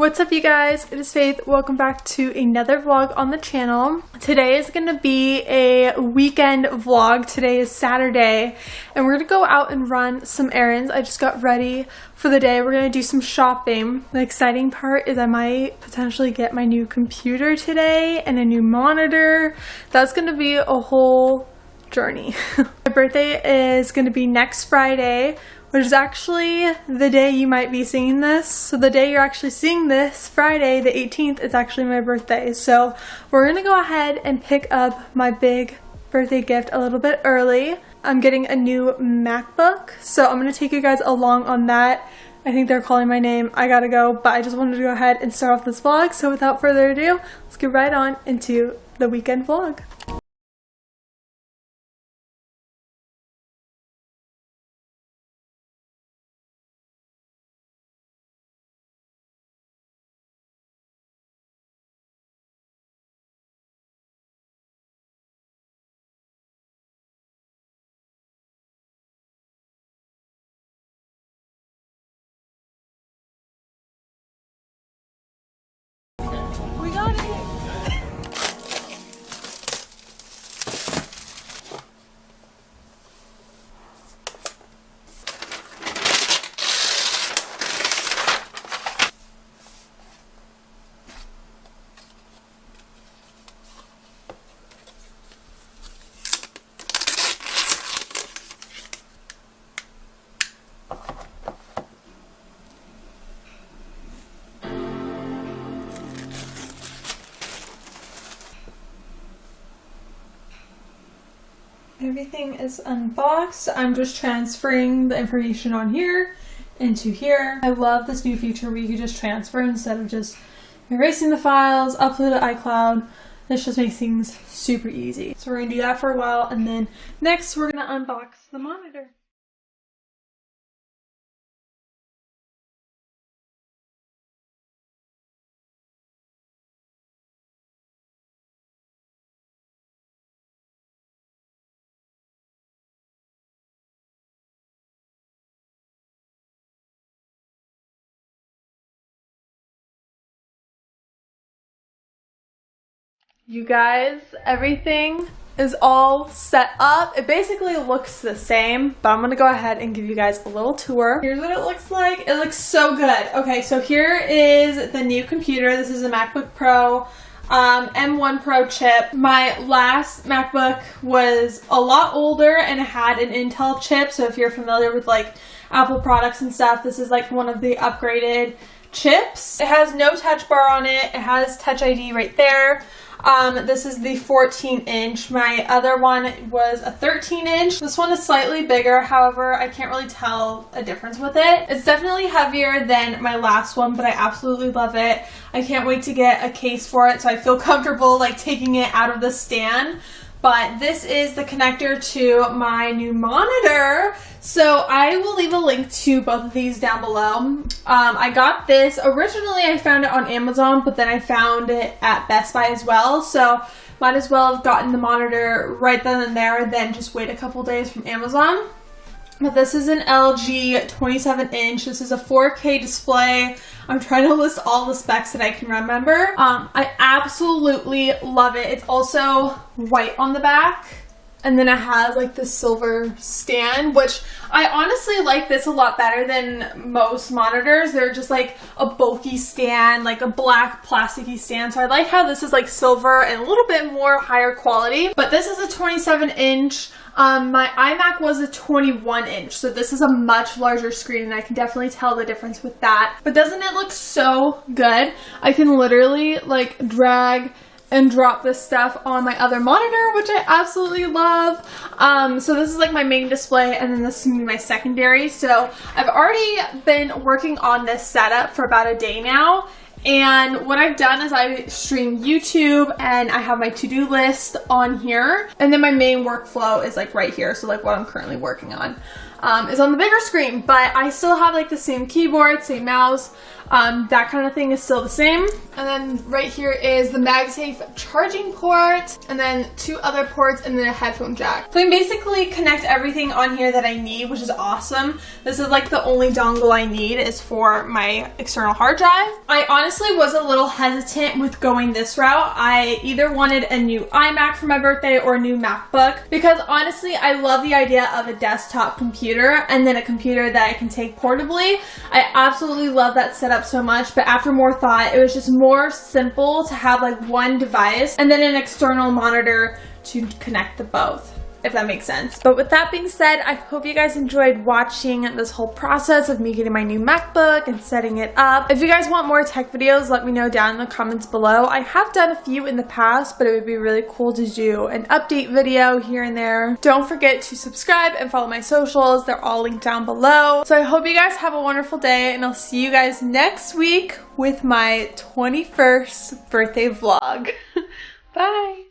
What's up you guys? It is Faith. Welcome back to another vlog on the channel. Today is going to be a weekend vlog. Today is Saturday and we're going to go out and run some errands. I just got ready for the day. We're going to do some shopping. The exciting part is I might potentially get my new computer today and a new monitor. That's going to be a whole journey. birthday is going to be next Friday which is actually the day you might be seeing this. So the day you're actually seeing this, Friday the 18th, is actually my birthday. So we're gonna go ahead and pick up my big birthday gift a little bit early. I'm getting a new MacBook, so I'm gonna take you guys along on that. I think they're calling my name. I gotta go, but I just wanted to go ahead and start off this vlog. So without further ado, let's get right on into the weekend vlog. Everything is unboxed. I'm just transferring the information on here into here. I love this new feature where you can just transfer instead of just erasing the files, upload to iCloud. This just makes things super easy. So we're gonna do that for a while and then next we're gonna unbox the monitor. You guys, everything is all set up. It basically looks the same, but I'm gonna go ahead and give you guys a little tour. Here's what it looks like. It looks so good. Okay, so here is the new computer. This is a MacBook Pro um, M1 Pro chip. My last MacBook was a lot older and had an Intel chip. So if you're familiar with like Apple products and stuff, this is like one of the upgraded chips. It has no touch bar on it. It has Touch ID right there. Um, this is the 14 inch. My other one was a 13 inch. This one is slightly bigger, however, I can't really tell a difference with it. It's definitely heavier than my last one, but I absolutely love it. I can't wait to get a case for it so I feel comfortable like taking it out of the stand but this is the connector to my new monitor. So I will leave a link to both of these down below. Um, I got this, originally I found it on Amazon, but then I found it at Best Buy as well. So might as well have gotten the monitor right then and there, then just wait a couple days from Amazon. But this is an LG 27 inch. This is a 4K display. I'm trying to list all the specs that I can remember. Um, I absolutely love it. It's also white on the back. And then it has like the silver stand, which I honestly like this a lot better than most monitors. They're just like a bulky stand, like a black plasticky stand. So I like how this is like silver and a little bit more higher quality. But this is a 27 inch um, my iMac was a 21 inch, so this is a much larger screen and I can definitely tell the difference with that. But doesn't it look so good? I can literally like drag and drop this stuff on my other monitor, which I absolutely love. Um, so this is like my main display and then this is my secondary. So I've already been working on this setup for about a day now And what I've done is I stream YouTube and I have my to-do list on here. And then my main workflow is like right here. So like what I'm currently working on um, is on the bigger screen. But I still have like the same keyboard, same mouse. Um, that kind of thing is still the same. And then right here is the MagSafe charging port, and then two other ports, and then a headphone jack. So I can basically connect everything on here that I need, which is awesome. This is like the only dongle I need is for my external hard drive. I honestly was a little hesitant with going this route. I either wanted a new iMac for my birthday or a new MacBook because honestly, I love the idea of a desktop computer and then a computer that I can take portably. I absolutely love that setup so much, but after more thought, it was just more simple to have like one device and then an external monitor to connect the both if that makes sense. But with that being said, I hope you guys enjoyed watching this whole process of me getting my new MacBook and setting it up. If you guys want more tech videos, let me know down in the comments below. I have done a few in the past, but it would be really cool to do an update video here and there. Don't forget to subscribe and follow my socials. They're all linked down below. So I hope you guys have a wonderful day and I'll see you guys next week with my 21st birthday vlog. Bye!